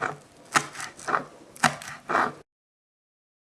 Thank you.